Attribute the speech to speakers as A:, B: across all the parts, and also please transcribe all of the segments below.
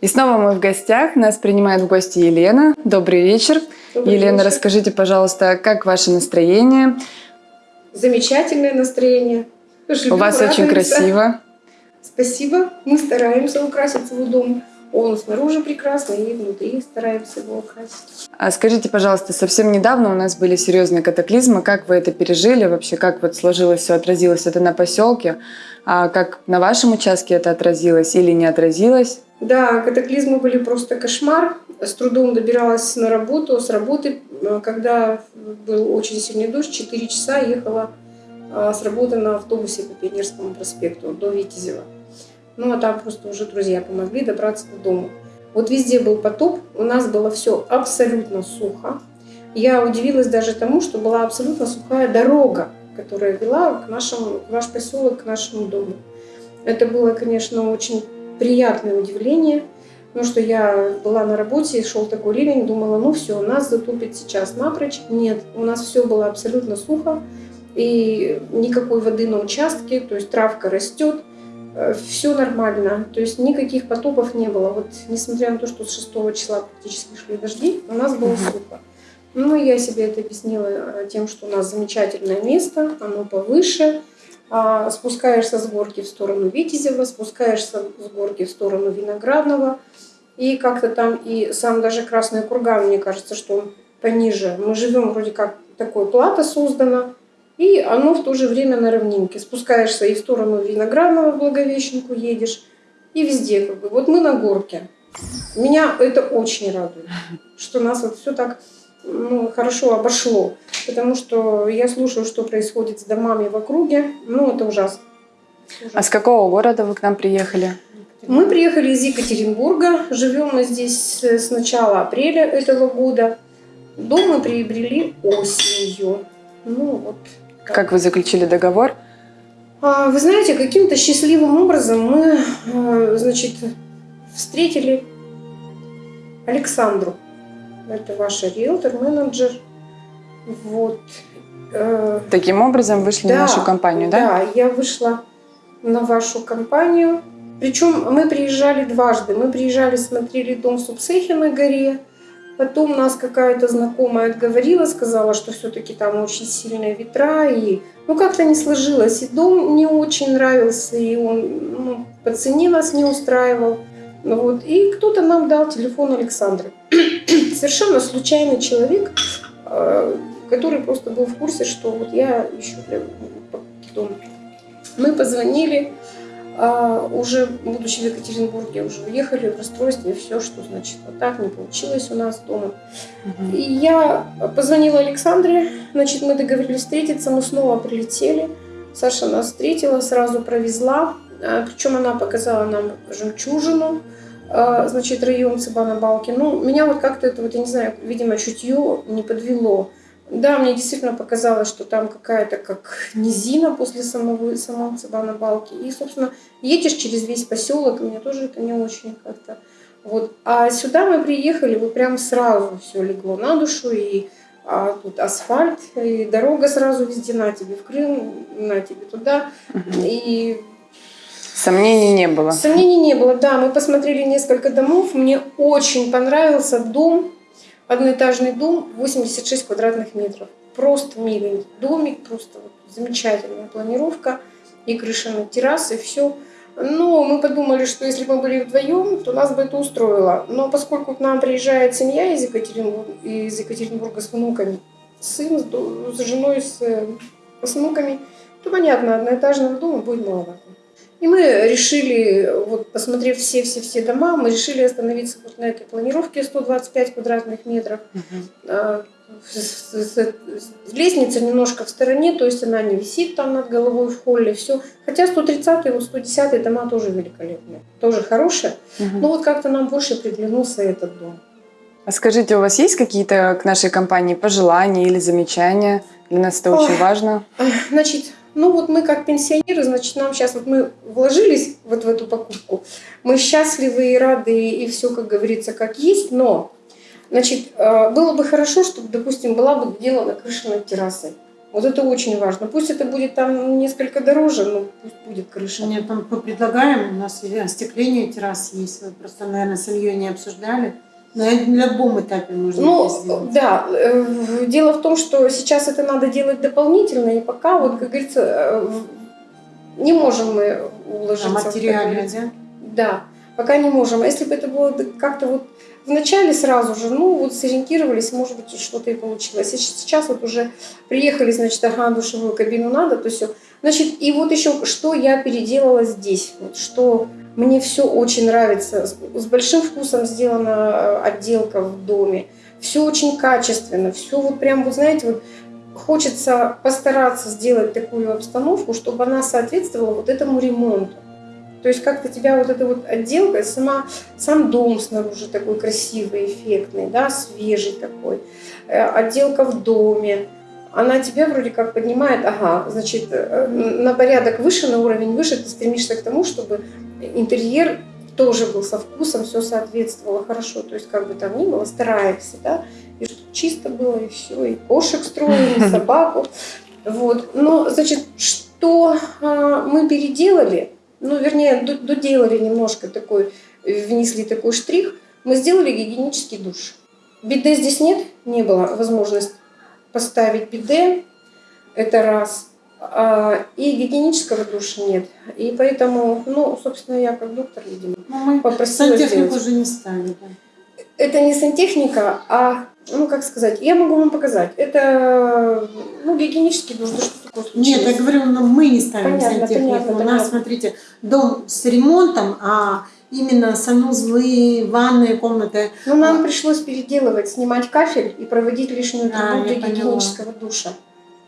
A: И снова мы в гостях. Нас принимает в гости Елена. Добрый вечер.
B: Добрый
A: Елена,
B: вечер.
A: расскажите, пожалуйста, как ваше настроение?
B: Замечательное настроение. Живем,
A: У вас очень красиво.
B: Спасибо. Мы стараемся украсить свой дом. Он снаружи прекрасный и внутри стараемся его украсить.
A: А скажите, пожалуйста, совсем недавно у нас были серьезные катаклизмы. Как вы это пережили? Вообще, как вот сложилось все, отразилось это на поселке? А как на вашем участке это отразилось или не отразилось?
B: Да, катаклизмы были просто кошмар. С трудом добиралась на работу. С работы, э, когда был очень сильный дождь, 4 часа ехала а, с работы на автобусе по Пионерскому проспекту до Витязева. Ну, а там просто уже друзья помогли добраться до дома. Вот везде был потоп, у нас было все абсолютно сухо. Я удивилась даже тому, что была абсолютно сухая дорога, которая вела к нашему, в наш поселок, к нашему дому. Это было, конечно, очень приятное удивление, потому что я была на работе, шел такой ливень, думала, ну все, нас затопит сейчас напрочь. Нет, у нас все было абсолютно сухо, и никакой воды на участке, то есть травка растет, все нормально, то есть никаких потопов не было. Вот несмотря на то, что с 6 числа практически шли дожди, у нас было сухо. Ну, я себе это объяснила э, тем, что у нас замечательное место, оно повыше, а, спускаешься с горки в сторону Витязева, спускаешься с горки в сторону Виноградного, и как-то там и сам даже Красный Курган, мне кажется, что он пониже. Мы живем вроде как такое плато создано, и оно в то же время на равнинке. Спускаешься и в сторону Виноградного, в Благовещенку едешь, и везде как бы. Вот мы на горке. Меня это очень радует, что нас вот все так ну, хорошо обошло. Потому что я слушаю, что происходит с домами в округе. Ну, это ужасно.
A: А с какого города вы к нам приехали?
B: Мы приехали из Екатеринбурга. Живем мы здесь с начала апреля этого года. Дом мы приобрели осенью. Ну, вот.
A: Как вы заключили договор?
B: А, Вы знаете, каким-то счастливым образом мы, э, значит, встретили Александру. Это ваша риэлтор-менеджер. Вот. Э,
A: Таким образом вышли
B: Да,
A: на нашу компанию, да?
B: Да, я вышла на вашу компанию. Причем мы приезжали дважды. Мы приезжали, смотрели дом в Субсехе на горе. Потом нас какая-то знакомая отговорила, сказала, что все-таки там очень сильные ветра. И, ну, как-то не сложилось. И дом не очень нравился, и он ну, по цене нас не устраивал. Вот. И кто-то нам дал телефон Александры. Совершенно случайный человек, э, который просто был в курсе, что вот я ищу дом. Мы позвонили, а, уже будучи в Екатеринбурге, уже уехали в расстройстве, все, что значит вот так не получилось у нас дома. И я позвонила Александре, значит, мы договорились встретиться, мы снова прилетели. Саша нас встретила, сразу провезла, А, причем она показала нам жемчужину, а, значит, район Цыбана-Балки. Ну, меня вот как-то это, вот, я не знаю, видимо, чутье не подвело. Да, мне действительно показалось, что там какая-то как низина после самого, самого Цыбана-Балки. И, собственно, едешь через весь поселок, и мне тоже это не очень как-то... Вот. А сюда мы приехали, вот прям сразу все легло на душу, и а, тут асфальт, и дорога сразу везде на тебе в Крым, на тебе туда. И
A: Сомнений не было.
B: Сомнений не было, да. Мы посмотрели несколько домов. Мне очень понравился дом, одноэтажный дом, 86 квадратных метров. Просто миленький домик, просто вот замечательная планировка. И крыша на террасы, все. Но мы подумали, что если бы мы были вдвоем, то нас бы это устроило. Но поскольку к нам приезжает семья из Екатеринбурга, из Екатеринбурга с внуками, сын с, женой, с, э, с внуками, то понятно, одноэтажного дома будет маловато. И мы решили, вот посмотрев все-все-все дома, мы решили остановиться вот на этой планировке 125 квадратных метров. С- Лестница немножко в стороне, то есть она не висит там над головой в холле, все. Хотя 130 и 110 дома тоже великолепные, тоже хорошие.
A: Мгм.
B: Но вот как-то нам больше приглянулся этот дом.
A: А скажите, у вас есть какие-то к нашей компании пожелания или замечания? Для нас это очень важно.
B: Значит, ну вот мы как пенсионеры, значит, нам сейчас вот мы вложились вот в эту покупку, мы счастливы и рады, и все, как говорится, как есть, но, значит, э, было бы хорошо, чтобы, допустим, была бы сделана крыша над террасой. Вот это очень важно. Пусть это будет там несколько дороже, но пусть будет крыша.
C: Нет, мы предлагаем, у нас остекление террас есть, вы просто, наверное, с Ильей не обсуждали. На любом этапе можно
B: Ну,
C: это сделать.
B: да, э, дело в том, что сейчас это надо делать дополнительно, и пока, вот, как говорится, э, не можем мы уложиться.
C: А материально, да?
B: Да, пока не можем. А если бы это было как-то вот в начале сразу же, ну вот сориентировались, может быть, и что-то и получилось. А сейчас вот уже приехали, значит, ага, душевую кабину надо, то все. Значит, и вот еще, что я переделала здесь, вот, что мне все очень нравится. С, с большим вкусом сделана э, отделка в доме. Все очень качественно, все вот прям, вот знаете, вот хочется постараться сделать такую обстановку, чтобы она соответствовала вот этому ремонту. То есть как-то тебя вот эта вот отделка, сама, сам дом снаружи такой красивый, эффектный, да, свежий такой, Э, отделка в доме, она тебя вроде как поднимает, ага, значит, э, на порядок выше, на уровень выше, ты стремишься к тому, чтобы интерьер тоже был со вкусом, все соответствовало хорошо, то есть как бы там ни было, стараешься, да, и что чисто было, и все, и кошек строим, и собаку, вот. Но, значит, что а, мы переделали, ну, вернее, доделали немножко такой, внесли такой штрих, мы сделали гигиенический душ. Биде здесь нет, не было возможности поставить биде, это раз. А, и гигиенического душа нет. И поэтому, ну, собственно, я как доктор, видимо,
C: Ну, мы
B: попросила
C: сантехнику
B: сделать.
C: уже не ставили. да.
B: Это не сантехника, а, ну, как сказать, я могу вам показать. Это, ну, гигиенический душ, да что такое случилось?
C: Нет, я говорю, но мы не ставим
B: Понятно,
C: сантехнику.
B: понятно,
C: У нас,
B: понятно.
C: смотрите, дом с ремонтом, а именно санузлы, ванные комнаты.
B: Ну, нам пришлось переделывать, снимать кафель и проводить лишнюю трубу
C: я
B: для гигиенического душа.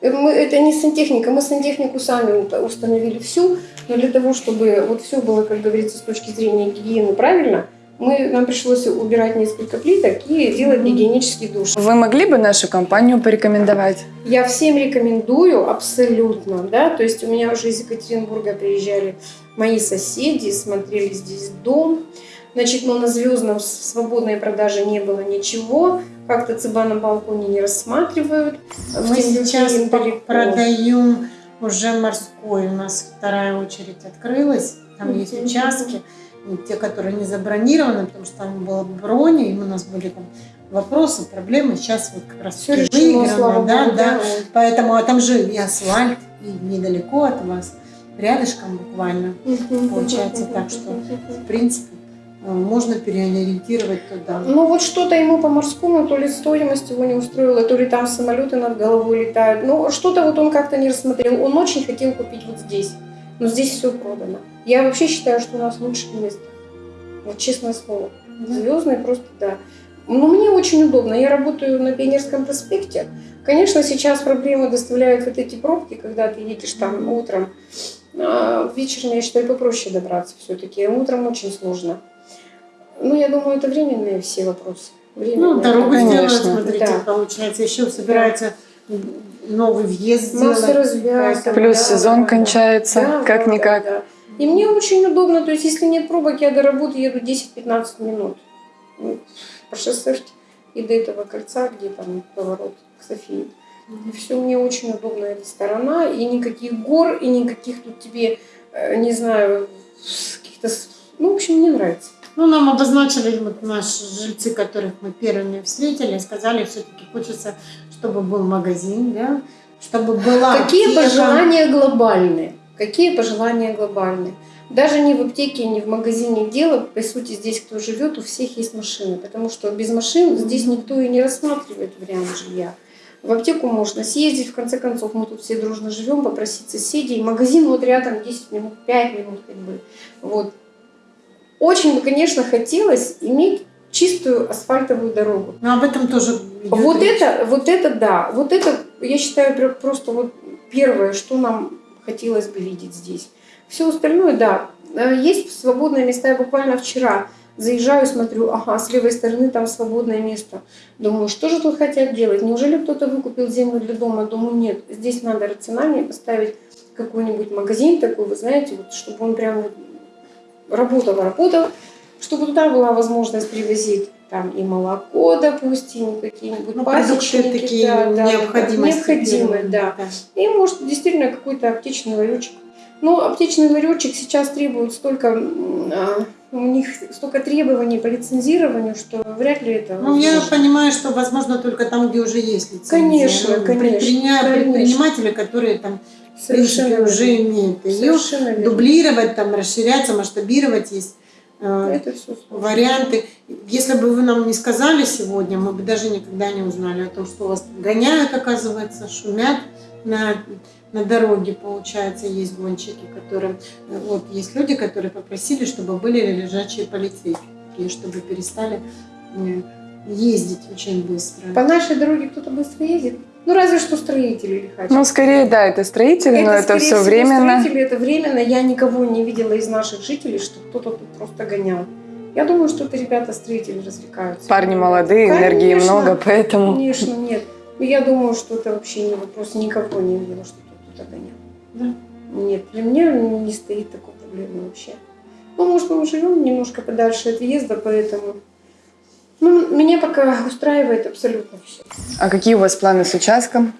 B: Э, Мы, это не сантехника, мы сантехнику сами установили всю, но для того, чтобы вот все было, как говорится, с точки зрения гигиены правильно, мы, нам пришлось убирать несколько плиток и делать гигиенический душ.
A: Вы могли бы нашу компанию порекомендовать?
B: Я всем рекомендую абсолютно, да, то есть у меня уже из Екатеринбурга приезжали мои соседи, смотрели здесь дом, значит, но на звездном в свободной продаже не было ничего, как-то цыба на балконе не рассматривают.
C: Мы сейчас
B: далеко.
C: продаем уже морской. У нас вторая очередь открылась. Там есть участки. И те, которые не забронированы, потому что там было брони, и у нас были там вопросы, проблемы. Сейчас вот как раз
B: Все решено,
C: выиграно, да,
B: богу,
C: да.
B: да.
C: Поэтому а там же и асфальт, и недалеко от вас, рядышком буквально. Получается так, что В принципе, э, можно переориентировать туда.
B: Ну вот что-то ему по морскому, то ли стоимость его не устроила, то ли там самолеты над головой летают. Ну что-то вот он как-то не рассмотрел. Он очень хотел купить вот здесь, но здесь все продано. Я вообще считаю, что у нас лучшее место. Вот честное слово. Звездный просто, да. Ну, мне очень удобно. Я работаю на Пионерском проспекте. Конечно, сейчас проблемы доставляют вот эти пробки, когда ты едешь там утром. А вечером, я считаю, попроще добраться все-таки. Утром очень сложно. Ну, я думаю, это временные все вопросы. Временные.
C: Ну, дорогу сделают, смотрите,
B: Да.
C: получается, еще собирается новый въезд сделать.
A: Плюс
B: да,
A: сезон
B: да,
A: кончается,
B: да,
A: как-никак.
B: да, да. И мне очень удобно, то есть если нет пробок, я до работы еду 10-15 минут. Ну, По шоссе и до этого кольца, где там поворот к Софии. И все мне очень удобно эта сторона, и никаких гор, и никаких тут тебе, э, не знаю, каких-то... Ну, в общем, мне нравится.
C: Ну, нам обозначили вот наши жильцы, которых мы первыми встретили, сказали, все-таки хочется, чтобы был магазин, да, чтобы была
B: Какие
C: аптека.
B: пожелания глобальные? Какие пожелания глобальные? Даже не в аптеке, не в магазине дело, по сути, здесь кто живет, у всех есть машины, потому что без машин здесь никто и не рассматривает вариант жилья. В аптеку можно съездить, в конце концов, мы тут все дружно живем, попросить соседей. Магазин вот рядом 10 минут, 5 минут, как бы. Вот. Очень бы, конечно, хотелось иметь чистую асфальтовую дорогу.
C: Но об этом тоже
B: Вот
C: речь.
B: это, вот это да, вот это, я считаю, пр- просто вот первое, что нам хотелось бы видеть здесь. Все остальное, да, Э, есть свободные места. Я буквально вчера заезжаю, смотрю, ага, с левой стороны там свободное место. Думаю, что же тут хотят делать? Неужели кто-то выкупил землю для дома? Думаю, нет, здесь надо рациональнее поставить какой-нибудь магазин такой, вы знаете, вот, чтобы он прям вот работал, работал, чтобы туда была возможность привозить там и молоко, допустим, какие-нибудь
C: Ну,
B: пасечники,
C: такие
B: да, да, да,
C: необходимости.
B: необходимые,
C: первые,
B: да. И может действительно какой-то аптечный ларечек. Но аптечный ларечек сейчас требует столько, а, у них столько требований по лицензированию, что вряд ли это
C: Ну, я
B: возможно.
C: понимаю, что возможно только там, где уже есть лицензия.
B: Конечно,
C: Ну,
B: конечно,
C: предприня-
B: конечно.
C: Предприниматели, которые там, в
B: Совершенно
C: принципе, уже имеют ее.
B: Совершенно верно.
C: Дублировать, там, расширяться, масштабировать есть э,
B: Это все
C: варианты. Если бы вы нам не сказали сегодня, мы бы даже никогда не узнали о том, что вас гоняют, оказывается, шумят на, на дороге, получается, есть гонщики, которые... э, Вот есть люди, которые попросили, чтобы были лежачие полицейские, чтобы перестали э, ездить очень быстро.
B: По нашей дороге кто-то быстро ездит. Ну, разве что строители лихачат.
A: Ну, скорее, да, это строители, но это все
B: всего,
A: временно.
B: Строители, это временно. Я никого не видела из наших жителей, что кто-то тут просто гонял. Я думаю, что это ребята-строители развлекаются.
A: Парни молодые, энергии
B: Конечно.
A: много, поэтому...
B: Конечно, нет. Но я думаю, что это вообще не вопрос. Никого не видела, что кто-то гонял.
C: Да.
B: Нет, для меня не стоит такой проблемы вообще. Ну, может, мы живем немножко подальше от въезда, поэтому... Ну, меня пока устраивает абсолютно все.
A: А какие у вас планы с участком?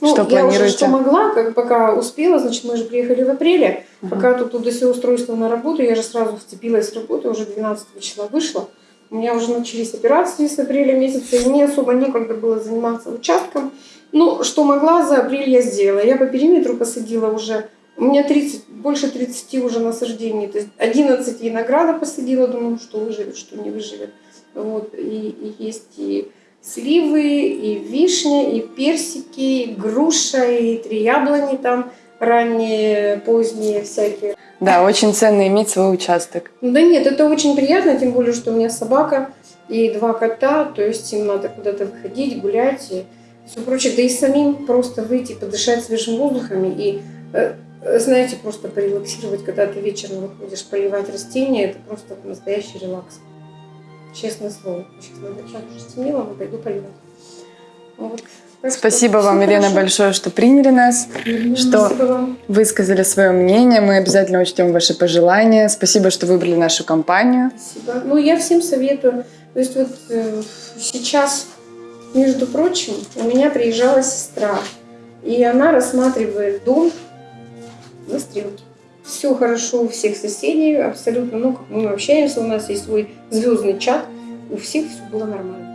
B: Ну,
A: Что
B: я уже
A: планируете?
B: что могла, как пока успела, значит, мы же приехали в апреле.
A: Ага.
B: Пока тут туда все устройство на работу, я же сразу вцепилась в работу, уже 12 числа вышла. У меня уже начались операции с апреля месяца, и мне особо некогда было заниматься участком. Ну, что могла, за апрель я сделала. Я по периметру посадила уже, у меня 30, больше 30 уже насаждений, то есть 11 винограда посадила, думаю, что выживет, что не выживет. Вот, и, и есть и сливы, и вишня, и персики, и груша, и три яблони там ранние, поздние всякие.
A: Да, очень ценно иметь свой участок.
B: Ну Да нет, это очень приятно, тем более, что у меня собака и два кота, то есть им надо куда-то выходить, гулять и все прочее. Да и самим просто выйти, подышать свежим воздухом и, э, э, знаете, просто порелаксировать, когда ты вечером выходишь поливать растения, это просто настоящий релакс. Честное слово. Сейчас так уже стемнело, но пойду поливать. Вот. Так что
A: Спасибо вам, Елена,
B: хорошо.
A: большое, что приняли нас, что
B: Спасибо вам.
A: высказали свое мнение. Мы обязательно учтем ваши пожелания. Спасибо, что выбрали нашу компанию.
B: Спасибо. Ну, я всем советую. То есть вот э, сейчас, между прочим, у меня приезжала сестра, и она рассматривает дом на стрелке. Все хорошо у всех соседей, абсолютно. Ну, как мы общаемся, у нас есть свой звездный чат, у всех все было нормально.